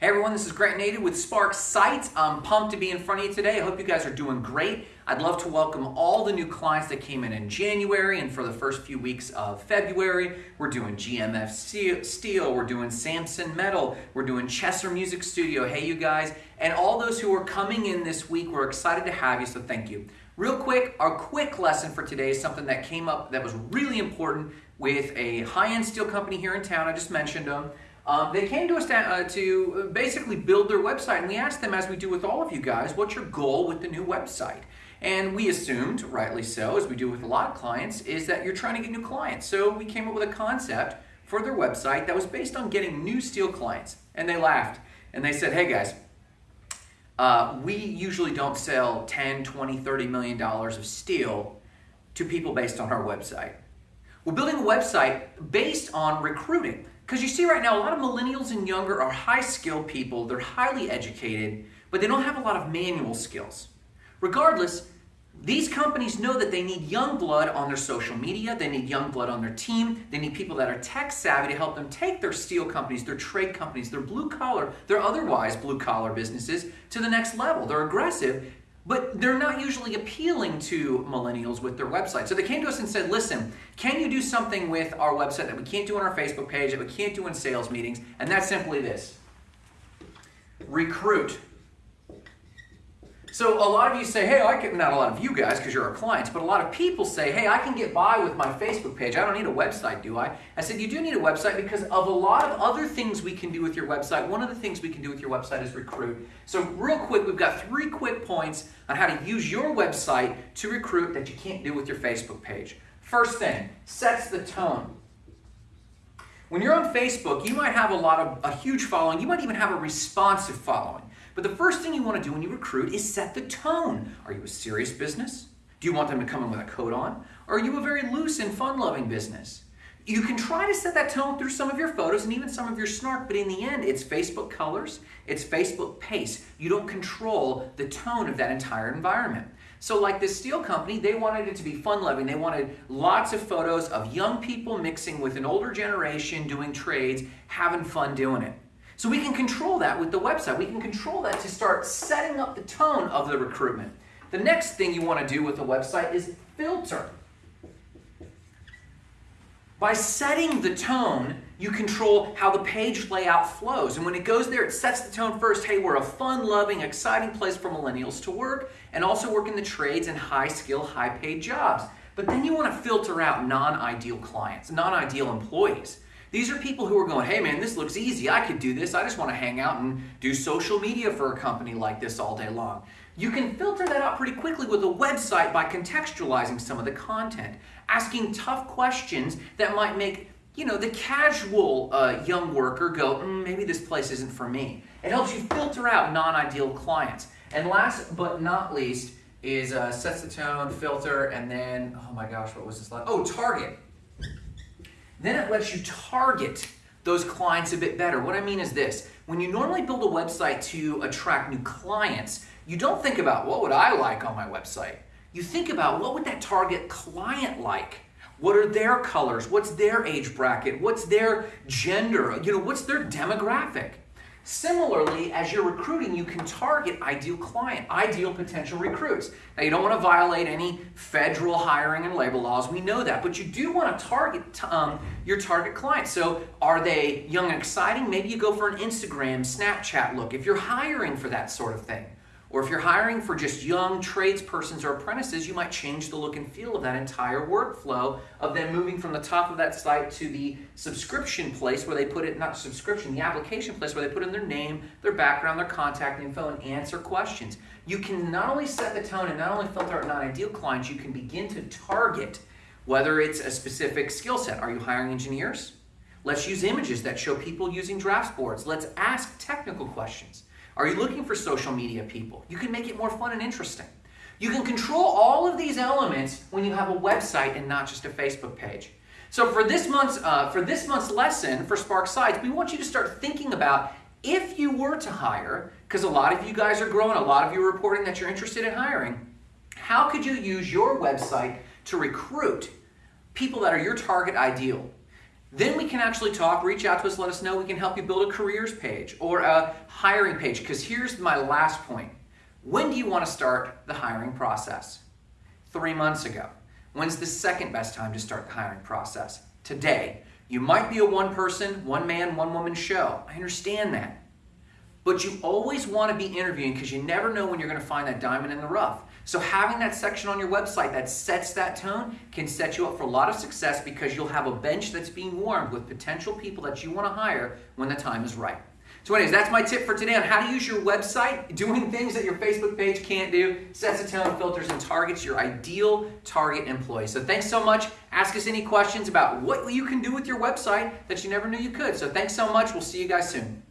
Hey everyone, this is Grant Native with Spark Sites. I'm pumped to be in front of you today. I hope you guys are doing great. I'd love to welcome all the new clients that came in in January and for the first few weeks of February. We're doing GMF Steel, we're doing Samson Metal, we're doing Chesser Music Studio. Hey you guys, and all those who are coming in this week, we're excited to have you, so thank you. Real quick, our quick lesson for today is something that came up that was really important with a high-end steel company here in town. I just mentioned them. Um, they came to us to, uh, to basically build their website, and we asked them, as we do with all of you guys, what's your goal with the new website? And we assumed, rightly so, as we do with a lot of clients, is that you're trying to get new clients. So we came up with a concept for their website that was based on getting new steel clients. And they laughed and they said, hey guys, uh, we usually don't sell 10, 20, 30 million dollars of steel to people based on our website. We're building a website based on recruiting. Because you see right now, a lot of millennials and younger are high skilled people, they're highly educated, but they don't have a lot of manual skills. Regardless, these companies know that they need young blood on their social media, they need young blood on their team, they need people that are tech savvy to help them take their steel companies, their trade companies, their blue collar, their otherwise blue collar businesses to the next level. They're aggressive but they're not usually appealing to millennials with their website. So they came to us and said, listen, can you do something with our website that we can't do on our Facebook page, that we can't do in sales meetings? And that's simply this recruit so a lot of you say, hey, I can, not a lot of you guys because you're our clients, but a lot of people say, hey, I can get by with my Facebook page. I don't need a website, do I? I said, you do need a website because of a lot of other things we can do with your website. One of the things we can do with your website is recruit. So real quick, we've got three quick points on how to use your website to recruit that you can't do with your Facebook page. First thing, sets the tone. When you're on Facebook, you might have a lot of a huge following. You might even have a responsive following. But the first thing you want to do when you recruit is set the tone. Are you a serious business? Do you want them to come in with a coat on? Or are you a very loose and fun-loving business? You can try to set that tone through some of your photos and even some of your snark, but in the end, it's Facebook colors, it's Facebook pace. You don't control the tone of that entire environment. So like this steel company, they wanted it to be fun-loving. They wanted lots of photos of young people mixing with an older generation doing trades, having fun doing it. So we can control that with the website. We can control that to start setting up the tone of the recruitment. The next thing you want to do with the website is filter. By setting the tone, you control how the page layout flows. And when it goes there, it sets the tone first. Hey, we're a fun, loving, exciting place for millennials to work and also work in the trades and high skill, high paid jobs. But then you want to filter out non ideal clients, non ideal employees. These are people who are going, hey man, this looks easy. I could do this. I just want to hang out and do social media for a company like this all day long. You can filter that out pretty quickly with a website by contextualizing some of the content, asking tough questions that might make you know, the casual uh, young worker go, mm, maybe this place isn't for me. It helps you filter out non-ideal clients. And last but not least is uh, sets the tone, filter, and then, oh my gosh, what was this like? Oh, target. Then it lets you target those clients a bit better. What I mean is this, when you normally build a website to attract new clients, you don't think about what would I like on my website. You think about what would that target client like? What are their colors? What's their age bracket? What's their gender? You know, what's their demographic? Similarly, as you're recruiting, you can target ideal client, ideal potential recruits. Now, you don't want to violate any federal hiring and labor laws. We know that, but you do want to target um, your target client. So, are they young and exciting? Maybe you go for an Instagram, Snapchat look. If you're hiring for that sort of thing, or if you're hiring for just young tradespersons or apprentices, you might change the look and feel of that entire workflow of them moving from the top of that site to the subscription place where they put it, not subscription, the application place where they put in their name, their background, their contact info, and answer questions. You can not only set the tone and not only filter out non-ideal clients, you can begin to target whether it's a specific skill set. Are you hiring engineers? Let's use images that show people using drafts boards. Let's ask technical questions. Are you looking for social media people? You can make it more fun and interesting. You can control all of these elements when you have a website and not just a Facebook page. So for this month's uh, for this month's lesson for Spark Sites, we want you to start thinking about if you were to hire, because a lot of you guys are growing, a lot of you are reporting that you're interested in hiring. How could you use your website to recruit people that are your target ideal? Then we can actually talk, reach out to us, let us know. We can help you build a careers page or a hiring page. Because here's my last point. When do you want to start the hiring process? Three months ago. When's the second best time to start the hiring process? Today. You might be a one person, one man, one woman show. I understand that. But you always want to be interviewing because you never know when you're going to find that diamond in the rough. So having that section on your website that sets that tone can set you up for a lot of success because you'll have a bench that's being warmed with potential people that you want to hire when the time is right. So anyways, that's my tip for today on how to use your website, doing things that your Facebook page can't do, sets a tone, filters, and targets your ideal target employee. So thanks so much. Ask us any questions about what you can do with your website that you never knew you could. So thanks so much. We'll see you guys soon.